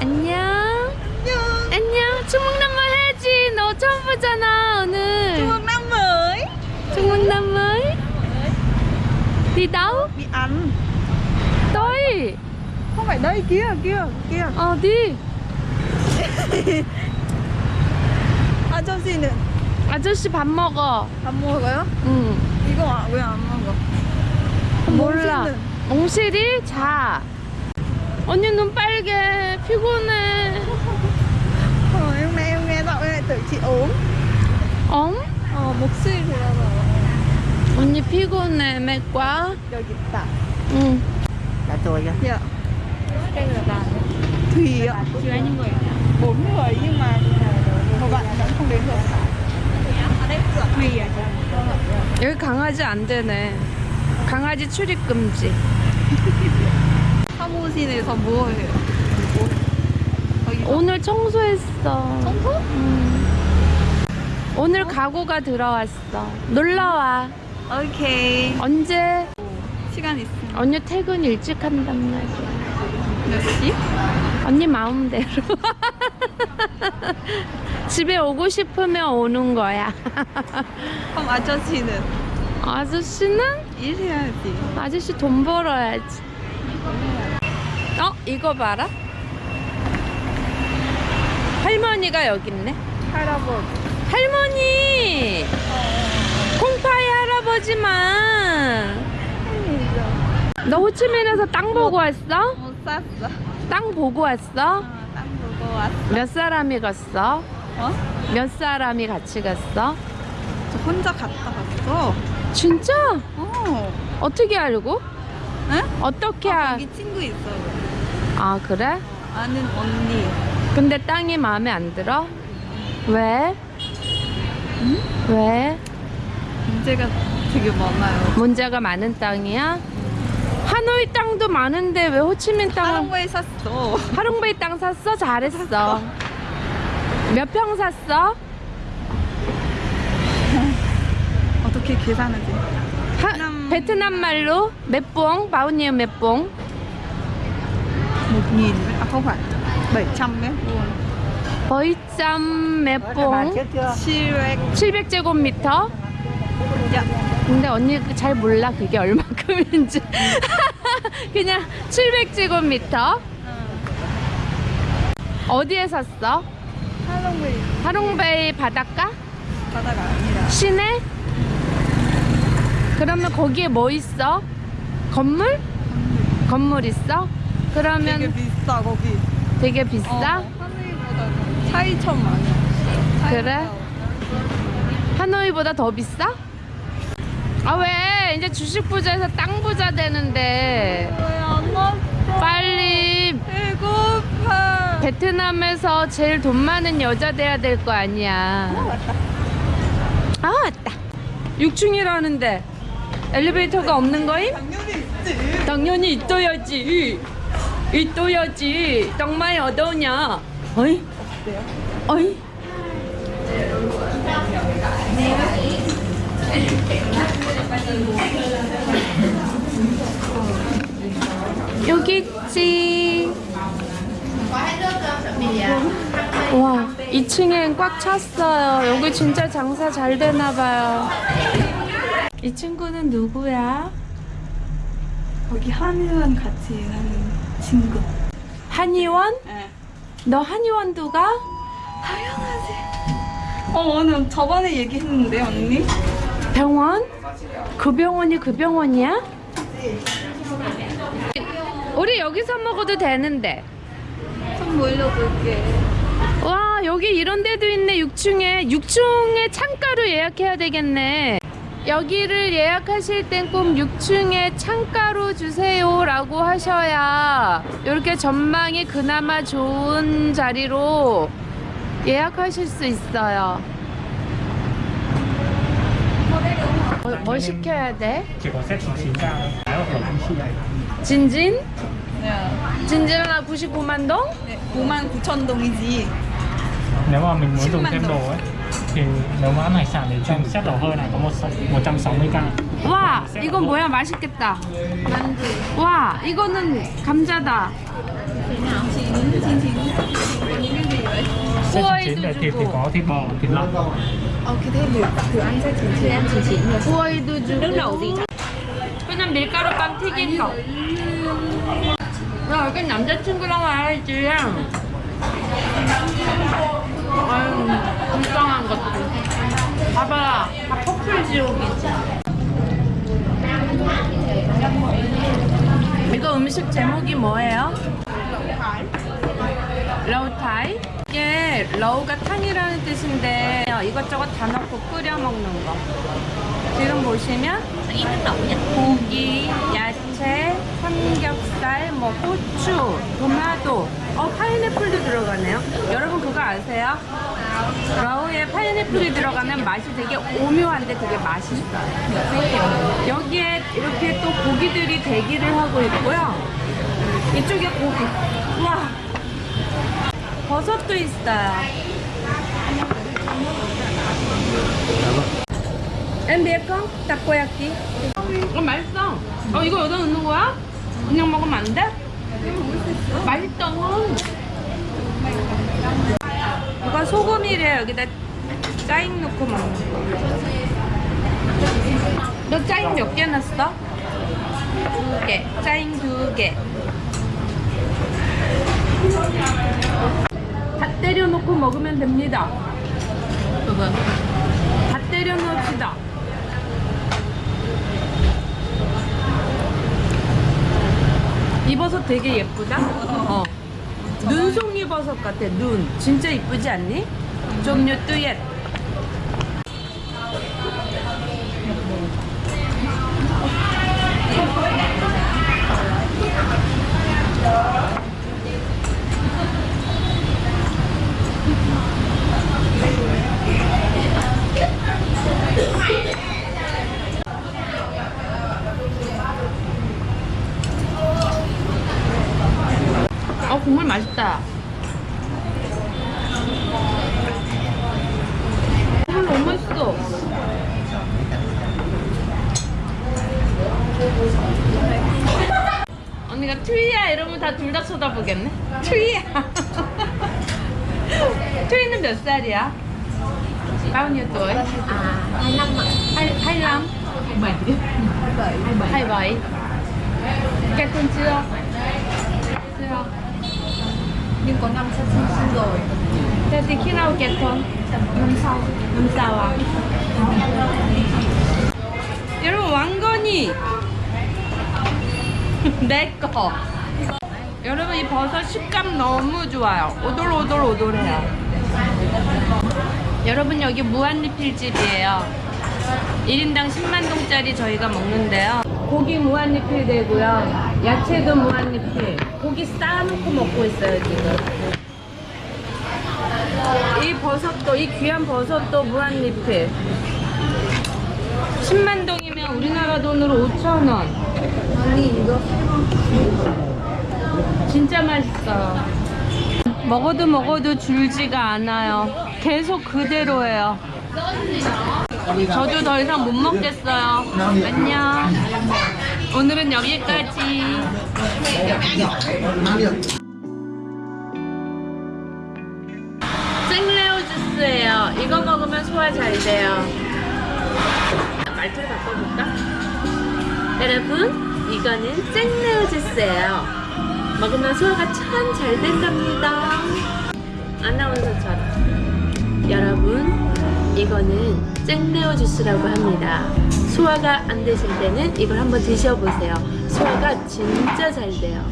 안녕. 안녕. 안녕. 중국남말 해야지. 너 처음 보잖아 오늘. Mới. 중국남말. Đi đâu? Đi ăn. Tôi. Không phải đây kia kia kia. Ờ đi. 아 잠시는 아저씨 밥 먹어. 안 먹어요? 응. 이거 왜 안 먹어? 몰라. 몽실이 자. 언니 눈 빨개. 피곤해. Ờ, em nghe em nghe giọng em lại tưởng chị ốm. 엉? 어 목소리 들어서 언니 피곤해. 맥과? 여기 있다. 응. Là tôi kìa Dạ. Thùy ạ. Chưa những người. Bốn người nhưng mà một bạn vẫn không đến được. Thùy à? 여기 강아지 안 되네. 강아지 출입 금지. 사무실에서 뭐 해요? 뭐? 오늘 청소했어. 청소? 응. 오늘 가구가 들어왔어. 놀러 와. 오케이. 언제? 시간 있으면 언니 퇴근 일찍 한단 말이야. 몇 시? 언니 마음대로. 집에 오고 싶으면 오는 거야. 그럼 아저씨는 아저씨는? 일해야지. 아저씨 돈 벌어야지. 어? 이거 봐라. 할머니가 여기 있네. 할아버지. 할머니! 콩파이 할아버지만. 너 호치민에서 땅 보고 왔어? 못 샀어. 땅 보고 왔어? 어, 땅 보고 왔어. 몇 사람이 갔어? 어? 몇 사람이 같이 갔어? 저 혼자 갔다 왔어. 진짜? 어. 어떻게 알고? 응? 어떻게 아, 알... 거기 친구 있어. 아 그래? 아는 언니. 근데 땅이 마음에 안 들어? 왜? 왜? 문제가 되게 많아요. 문제가 많은 땅이야? 하노이 땅도 많은데 왜 호치민 땅 하롱웨이 샀어. 하롱베이 땅 샀어? 잘했어 몇 평 샀어? 어떻게 계산하지? 하, 베트남- 말로 몇봉? 바우니에 몇봉? Nghìn à không phải 700 mét vuông 거의점 Bà 몇봉? chết chưa? 700 700제곱미터? dạ 근데 언니 잘 몰라 그게 얼마큼인지 그냥 700제곱미터 어디에 샀어? 할롱웨이 하롱베이 바닷가? 바다가 아니라 시내? 그러면 거기에 뭐 있어? 건물? 건물 있어? 그러면 되게 되게, 비싸 거기 비싸? 어, 하노이보다 차이천 많아 그래? 하노이보다 더 비싸? 아 왜? 이제 주식 부자에서 땅 부자 되는데 빨리 배고파 베트남에서 제일 돈 많은 여자 돼야 될 거 아니야. 아 왔다. 6층이라는데 엘리베이터가 없는 거임? 당연히 있지 당연히 있어야지. 있어야지. 정말 어떠냐? 어이? 어이? 여기 있지. 와, 2층엔 꽉 찼어요. 여기 진짜 장사 잘 되나 봐요. 이 친구는 누구야? 거기 한의원 같이 하는 친구 한의원? 네. 너 한의원도 가? 당연하지 어 오늘 저번에 얘기했는데 언니 병원? 그 병원이 그 병원이야? 우리 여기서 먹어도 되는데. 좀 몰려볼게 와, 여기 이런 데도 있네. 6층에. 6층에 창가로 예약해야 되겠네. 여기를 예약하실 땐 꼭 6층에 창가로 주세요 라고 하셔야 이렇게 전망이 그나마 좋은 자리로 예약하실 수 있어요. 뭐, 뭐 시켜야 돼? 진진? 네. 진진 하나 99만 동? 네 9만 9천 동이지 mà mình muốn dùng 10.000 thêm đồng. đồ ấy thì nếu mà ăn hải sản thì trong set đầu hơi này có một 160k 와, 이건 뭐야? 맛있겠다. 만두 와, 이거는 감자다. Xe chín là thịt thì có thịt bò, thịt lợn Ok thêm được thử ăn xe chín chín ăn chín chín rồi. 후아이도 주고 Nước lẩu gì? 그냥 밀가루 빵 튀긴 거. 야, 여긴 남자친구랑 와야지. 아유, 불쌍한 것들. 봐봐, 다 커플 지옥이지. 이거 음식 제목이 뭐예요? 러우타이? 이게 러우가 탕이라는 뜻인데 이것저것 다 넣고 끓여 먹는 거. 지금 보시면 고기, 야채, 삼겹살, 뭐 고추, 토마토, 어 파인애플도 들어가네요. 여러분 그거 아세요? 러우에 파인애플이 들어가면 맛이 되게 오묘한데 되게 맛있어요. 여기에 이렇게 또 고기들이 대기를 하고 있고요. 이쪽에 고기. 와 버섯도 있어요. 엠비에콩 타코야끼. 어 맛있어. 어 이거 여기다 넣는 거야? 그냥 먹으면 안 돼? 맛있다. 이거 소금이래 여기다 짜잉 넣고 먹는 거. 너 짜잉 몇 개 넣었어? 두 개. 짜잉 두 개. 다 때려 놓고 먹으면 됩니다. 그거. 다 때려 넣읍시다. 이 버섯 되게 예쁘다. 어. 눈송이 버섯 같아. 눈. 진짜 이쁘지 않니? 좀요 뚜옛. 어 국물 맛있다. 국물 너무 맛있어. 언니가 트위야 이러면 다 둘 다 쳐다보겠네. 트위야. 트위는 몇 살이야? bao tuổi? À, 25 ạ. Hai, 25? 27 27 Kết hôn chưa? Chưa Nhưng có năm sắp sinh sinh rồi. Thế thì khi nào kết hôn? Năm sau. năm sau à? 여러분 왕건이 내 거. 여러분 이 버섯 식감 너무 좋아요. 오돌오돌오돌해요. 여러분 여기 무한리필집이에요. 1인당 10만 동짜리 저희가 먹는데요. 고기 무한리필 되고요. 야채도 무한리필. 고기 쌓아놓고 먹고 있어요 지금. 이 버섯도 이 귀한 버섯도 무한리필 10만 동이면 우리나라 돈으로 5천 원 아니 이거. 진짜 맛있어요. 먹어도 먹어도 줄지가 않아요. 계속 그대로예요. 저도 더 이상 못 먹겠어요. 안녕. 오늘은 여기까지. 생레오 주스예요. 이거 먹으면 소화 잘 돼요. 말투를 바꿔볼까? 여러분, 이거는 생레오 주스예요. 먹으면 소화가 참 잘 된답니다. 아나운서처럼. 여러분, 이거는 생레오 주스라고 합니다. 소화가 안 되실 때는 이걸 한번 드셔보세요. 소화가 진짜 잘 돼요.